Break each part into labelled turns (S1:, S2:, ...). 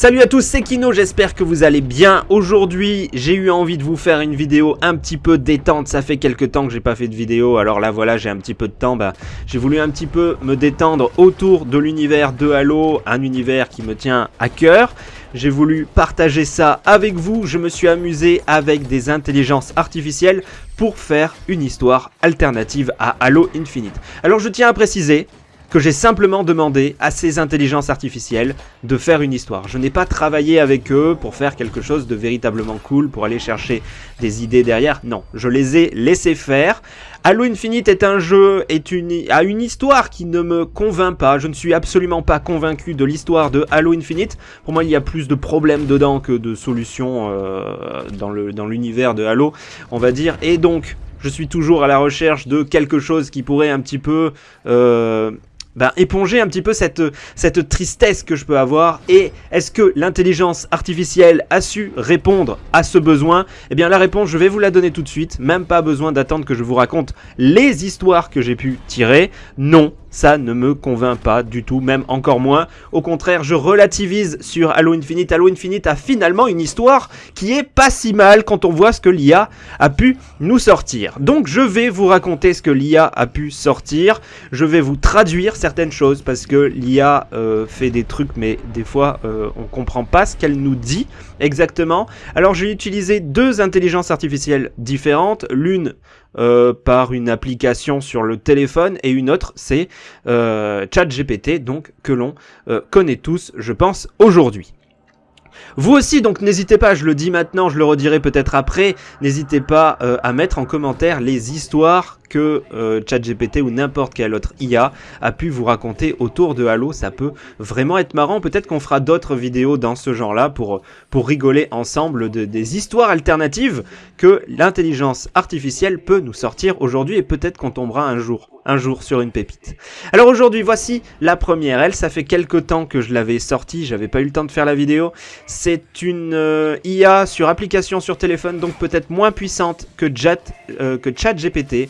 S1: Salut à tous, c'est Kino, j'espère que vous allez bien. Aujourd'hui, j'ai eu envie de vous faire une vidéo un petit peu détente. Ça fait quelques temps que j'ai pas fait de vidéo, alors là voilà, j'ai un petit peu de temps. Bah, j'ai voulu un petit peu me détendre autour de l'univers de Halo, un univers qui me tient à cœur. J'ai voulu partager ça avec vous, je me suis amusé avec des intelligences artificielles pour faire une histoire alternative à Halo Infinite. Alors je tiens à préciser, que j'ai simplement demandé à ces intelligences artificielles de faire une histoire. Je n'ai pas travaillé avec eux pour faire quelque chose de véritablement cool, pour aller chercher des idées derrière. Non, je les ai laissés faire. Halo Infinite est un jeu, est une, a une histoire qui ne me convainc pas. Je ne suis absolument pas convaincu de l'histoire de Halo Infinite. Pour moi, il y a plus de problèmes dedans que de solutions euh, dans l'univers de Halo, on va dire. Et donc, je suis toujours à la recherche de quelque chose qui pourrait un petit peu euh, ben, éponger un petit peu cette, cette tristesse que je peux avoir. Et est-ce que l'intelligence artificielle a su répondre à ce besoin? Eh bien la réponse je vais vous la donner tout de suite, même pas besoin d'attendre que je vous raconte les histoires que j'ai pu tirer, non, ça ne me convainc pas du tout, même encore moins. Au contraire, je relativise sur Halo Infinite. Halo Infinite a finalement une histoire qui est pas si mal quand on voit ce que l'IA a pu nous sortir. Donc je vais vous raconter ce que l'IA a pu sortir. Je vais vous traduire certaines choses parce que l'IA euh, fait des trucs mais des fois euh, on comprend pas ce qu'elle nous dit exactement. Alors j'ai utilisé deux intelligences artificielles différentes. L'une euh, par une application sur le téléphone et une autre c'est euh, ChatGPT donc que l'on euh, connaît tous je pense aujourd'hui. Vous aussi, donc n'hésitez pas, je le dis maintenant, je le redirai peut-être après, n'hésitez pas euh, à mettre en commentaire les histoires que euh, ChatGPT ou n'importe quel autre IA a pu vous raconter autour de Halo. Ça peut vraiment être marrant. Peut-être qu'on fera d'autres vidéos dans ce genre-là pour, pour rigoler ensemble de, des histoires alternatives que l'intelligence artificielle peut nous sortir aujourd'hui et peut-être qu'on tombera un jour un jour sur une pépite. Alors aujourd'hui, voici la première. Elle, ça fait quelques temps que je l'avais sortie, j'avais pas eu le temps de faire la vidéo. C'est une euh, IA sur application sur téléphone, donc peut-être moins puissante que, Chat, euh, que ChatGPT.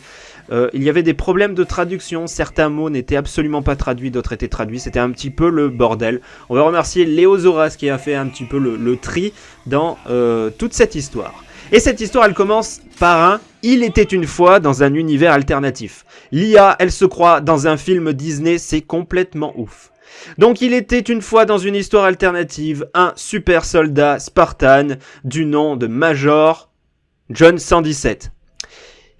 S1: Euh, il y avait des problèmes de traduction, certains mots n'étaient absolument pas traduits, d'autres étaient traduits, c'était un petit peu le bordel. On va remercier Léo Zoras qui a fait un petit peu le, tri dans euh, toute cette histoire. Et cette histoire, elle commence par un « Il était une fois dans un univers alternatif ». L'IA, elle se croit dans un film Disney, c'est complètement ouf. Donc il était une fois dans une histoire alternative, un super soldat Spartan du nom de Major John 117.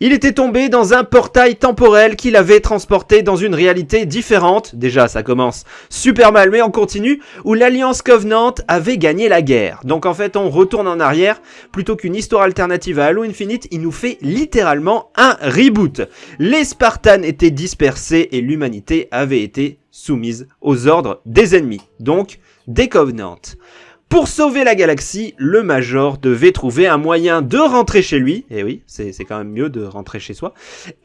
S1: Il était tombé dans un portail temporel qui l'avait transporté dans une réalité différente, déjà ça commence super mal mais on continue, où l'Alliance Covenant avait gagné la guerre. Donc en fait on retourne en arrière, plutôt qu'une histoire alternative à Halo Infinite, il nous fait littéralement un reboot. Les Spartans étaient dispersés et l'humanité avait été soumise aux ordres des ennemis, donc des Covenants. Pour sauver la galaxie, le Major devait trouver un moyen de rentrer chez lui, et eh oui, c'est quand même mieux de rentrer chez soi,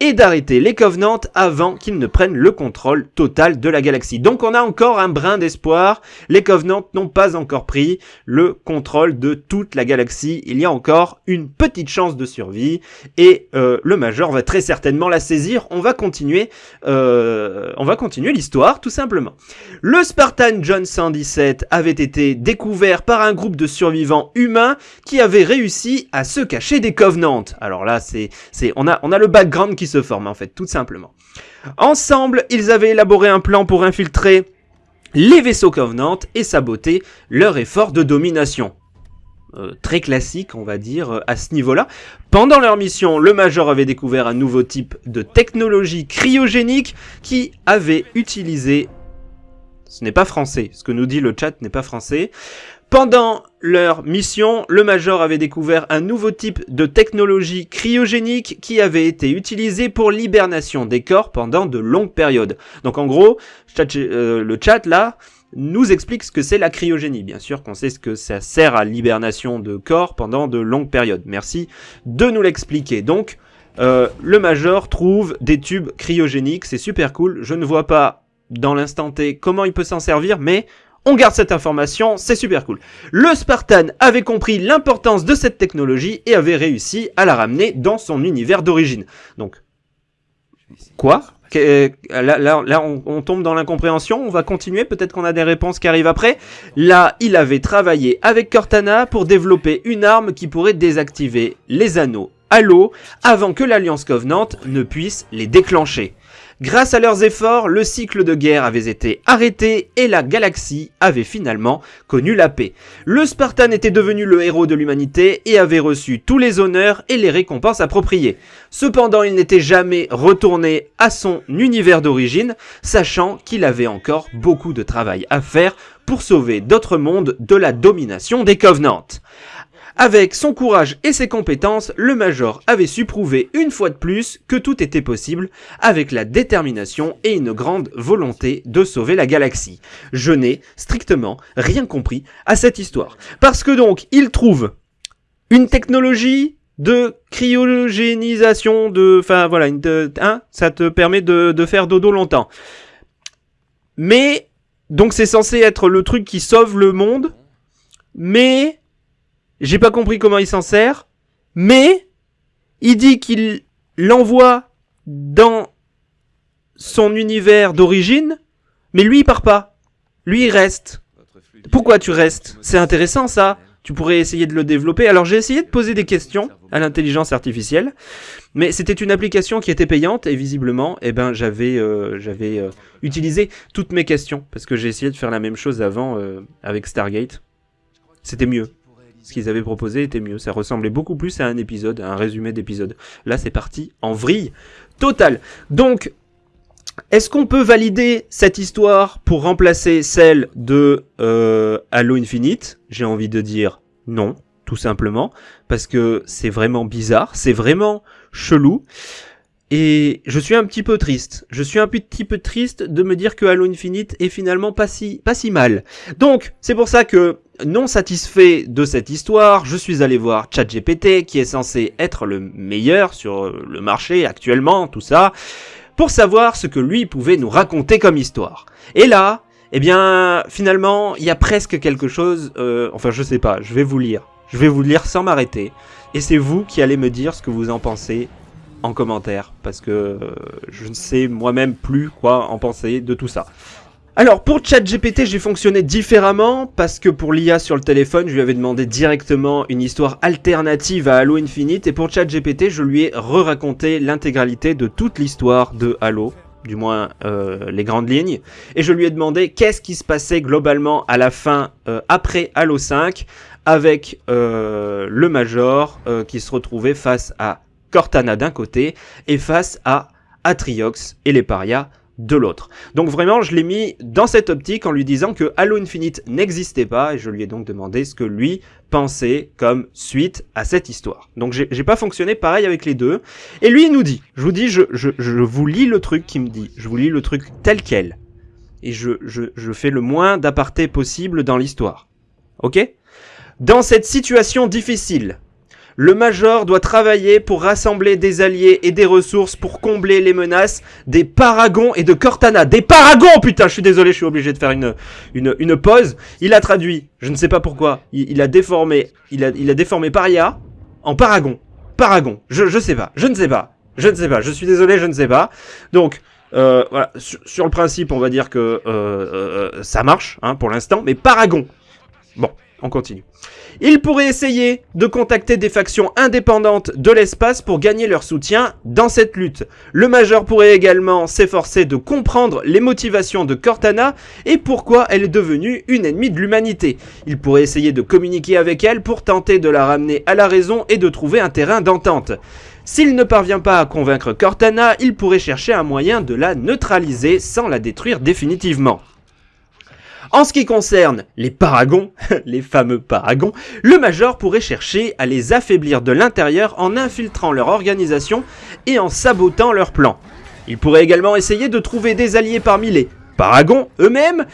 S1: et d'arrêter les Covenants avant qu'ils ne prennent le contrôle total de la galaxie. Donc on a encore un brin d'espoir, les Covenants n'ont pas encore pris le contrôle de toute la galaxie, il y a encore une petite chance de survie, et euh, le Major va très certainement la saisir, on va continuer, euh, on va continuer l'histoire tout simplement. Le Spartan John 117 avait été découvert par un groupe de survivants humains qui avaient réussi à se cacher des Covenants. Alors là, c'est, c'est, on a, le background qui se forme en fait, tout simplement. Ensemble, ils avaient élaboré un plan pour infiltrer les vaisseaux Covenant et saboter leur effort de domination. Euh, très classique, on va dire, euh, à ce niveau-là. Pendant leur mission, le Major avait découvert un nouveau type de technologie cryogénique qui avait utilisé... Ce n'est pas français, ce que nous dit le chat n'est pas français. Pendant leur mission, le Major avait découvert un nouveau type de technologie cryogénique qui avait été utilisé pour l'hibernation des corps pendant de longues périodes. Donc en gros, euh, le chat là nous explique ce que c'est la cryogénie. Bien sûr qu'on sait ce que ça sert à l'hibernation de corps pendant de longues périodes. Merci de nous l'expliquer. Donc, euh, le Major trouve des tubes cryogéniques, c'est super cool. Je ne vois pas dans l'instant T comment il peut s'en servir, mais on garde cette information, c'est super cool. Le Spartan avait compris l'importance de cette technologie et avait réussi à la ramener dans son univers d'origine. Donc, quoi? Là, là, on, tombe dans l'incompréhension, on va continuer, peut-être qu'on a des réponses qui arrivent après. Là, il avait travaillé avec Cortana pour développer une arme qui pourrait désactiver les anneaux à l'eau avant que l'Alliance Covenant ne puisse les déclencher. Grâce à leurs efforts, le cycle de guerre avait été arrêté et la galaxie avait finalement connu la paix. Le Spartan était devenu le héros de l'humanité et avait reçu tous les honneurs et les récompenses appropriées. Cependant, il n'était jamais retourné à son univers d'origine, sachant qu'il avait encore beaucoup de travail à faire pour sauver d'autres mondes de la domination des Covenants. Avec son courage et ses compétences, le Major avait su prouver une fois de plus que tout était possible avec la détermination et une grande volonté de sauver la galaxie. Je n'ai strictement rien compris à cette histoire. Parce que donc, il trouve une technologie de cryogénisation, de... Enfin voilà, une, hein, ça te permet de faire dodo longtemps. Mais, donc c'est censé être le truc qui sauve le monde, mais j'ai pas compris comment il s'en sert, mais il dit qu'il l'envoie dans son univers d'origine, mais lui il part pas. Lui il reste. Pourquoi tu restes? C'est intéressant ça. Tu pourrais essayer de le développer. Alors j'ai essayé de poser des questions à l'intelligence artificielle, mais c'était une application qui était payante et visiblement, eh ben j'avais euh, j'avais euh, utilisé toutes mes questions parce que j'ai essayé de faire la même chose avant euh, avec Stargate. C'était mieux ce qu'ils avaient proposé était mieux. Ça ressemblait beaucoup plus à un épisode, à un résumé d'épisode. Là, c'est parti en vrille totale. Donc, est-ce qu'on peut valider cette histoire pour remplacer celle de euh, Halo Infinite? J'ai envie de dire non, tout simplement, parce que c'est vraiment bizarre, c'est vraiment chelou. Et je suis un petit peu triste. Je suis un petit peu triste de me dire que Halo Infinite est finalement pas si, pas si mal. Donc, c'est pour ça que, non satisfait de cette histoire, je suis allé voir ChatGPT, qui est censé être le meilleur sur le marché actuellement, tout ça, pour savoir ce que lui pouvait nous raconter comme histoire. Et là, eh bien, finalement, il y a presque quelque chose, euh, enfin je sais pas, je vais vous lire. Je vais vous lire sans m'arrêter. Et c'est vous qui allez me dire ce que vous en pensez en commentaire parce que euh, je ne sais moi-même plus quoi en penser de tout ça. Alors pour ChatGPT j'ai fonctionné différemment parce que pour l'IA sur le téléphone je lui avais demandé directement une histoire alternative à Halo Infinite et pour ChatGPT je lui ai re-raconté l'intégralité de toute l'histoire de Halo du moins euh, les grandes lignes, et je lui ai demandé qu'est-ce qui se passait globalement à la fin, euh, après Halo 5, avec le Major qui se retrouvait face à Cortana d'un côté et face à Atriox et les parias de l'autre. Donc vraiment, je l'ai mis dans cette optique en lui disant que Halo Infinite n'existait pas et je lui ai donc demandé ce que lui pensait comme suite à cette histoire. Donc j'ai pas fonctionné pareil avec les deux. Et lui, il nous dit, je vous dis, je, vous lis le truc qui me dit, je vous lis le truc tel quel. Et je, je, je fais le moins d'aparté possible dans l'histoire. Ok? Dans cette situation difficile, le Major doit travailler pour rassembler des alliés et des ressources pour combler les menaces des Paragons et de Cortana. Des Paragons Putain, je suis désolé, je suis obligé de faire une, une, une pause. Il a traduit, je ne sais pas pourquoi, il, a déformé, il a, il a déformé Paria en Paragon. Paragon, je, je sais pas, je ne sais pas, je ne sais pas, je suis désolé, je ne sais pas. Donc, euh, voilà, sur, le principe, on va dire que euh, euh, ça marche, hein, pour l'instant, mais Paragon. Bon, on continue. Il pourrait essayer de contacter des factions indépendantes de l'espace pour gagner leur soutien dans cette lutte. Le Major pourrait également s'efforcer de comprendre les motivations de Cortana et pourquoi elle est devenue une ennemie de l'humanité. Il pourrait essayer de communiquer avec elle pour tenter de la ramener à la raison et de trouver un terrain d'entente. S'il ne parvient pas à convaincre Cortana, il pourrait chercher un moyen de la neutraliser sans la détruire définitivement. En ce qui concerne les paragons, les fameux paragons, le Major pourrait chercher à les affaiblir de l'intérieur en infiltrant leur organisation et en sabotant leurs plans. Il pourrait également essayer de trouver des alliés parmi les paragons eux-mêmes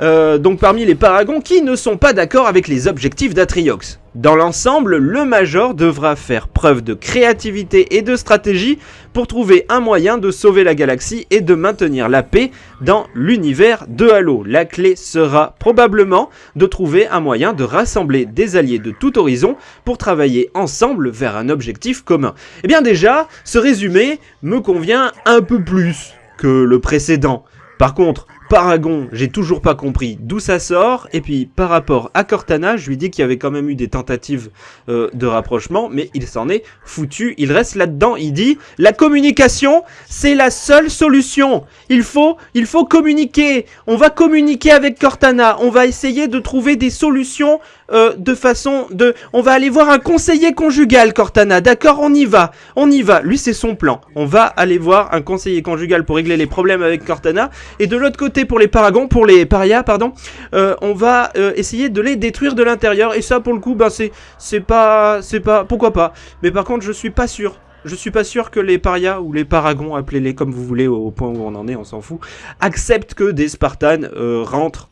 S1: euh, donc parmi les paragons qui ne sont pas d'accord avec les objectifs d'Atriox. Dans l'ensemble, le Major devra faire preuve de créativité et de stratégie pour trouver un moyen de sauver la galaxie et de maintenir la paix dans l'univers de Halo. La clé sera probablement de trouver un moyen de rassembler des alliés de tout horizon pour travailler ensemble vers un objectif commun. Eh bien déjà, ce résumé me convient un peu plus que le précédent. Par contre, Paragon, j'ai toujours pas compris d'où ça sort. Et puis, par rapport à Cortana, je lui dis qu'il y avait quand même eu des tentatives euh, de rapprochement, mais il s'en est foutu. Il reste là-dedans. Il dit la communication, c'est la seule solution. Il faut, il faut communiquer. On va communiquer avec Cortana. On va essayer de trouver des solutions euh, de façon de... On va aller voir un conseiller conjugal, Cortana. D'accord, on y va. On y va. Lui, c'est son plan. On va aller voir un conseiller conjugal pour régler les problèmes avec Cortana. Et de l'autre côté, pour les paragons, pour les parias, pardon, euh, on va euh, essayer de les détruire de l'intérieur. Et ça, pour le coup, ben, c'est pas, c'est pas, pourquoi pas? Mais par contre, je suis pas sûr. Je suis pas sûr que les parias ou les paragons, appelez-les comme vous voulez au, point où on en est, on s'en fout, acceptent que des Spartans rentrent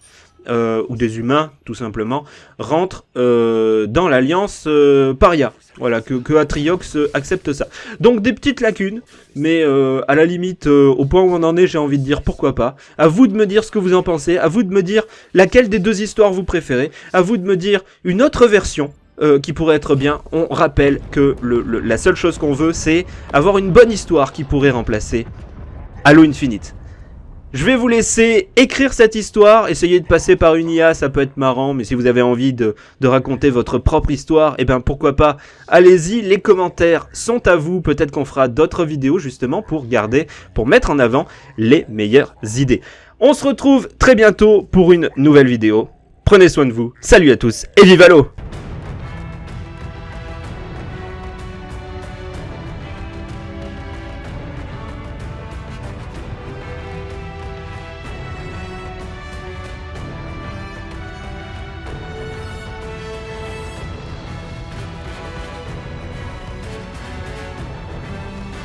S1: euh, ou des humains, tout simplement, rentrent euh, dans l'alliance euh, Paria. Voilà, que, Atriox accepte ça. Donc des petites lacunes, mais à la limite, au point où on en est, j'ai envie de dire pourquoi pas. À vous de me dire ce que vous en pensez, à vous de me dire laquelle des deux histoires vous préférez, à vous de me dire une autre version qui pourrait être bien. On rappelle que la seule chose qu'on veut, c'est avoir une bonne histoire qui pourrait remplacer Halo Infinite. Je vais vous laisser écrire cette histoire, essayer de passer par une IA, ça peut être marrant, mais si vous avez envie de, raconter votre propre histoire, eh ben pourquoi pas, allez-y, les commentaires sont à vous, peut-être qu'on fera d'autres vidéos justement pour garder, pour mettre en avant les meilleures idées. On se retrouve très bientôt pour une nouvelle vidéo, prenez soin de vous, salut à tous et vive l'eau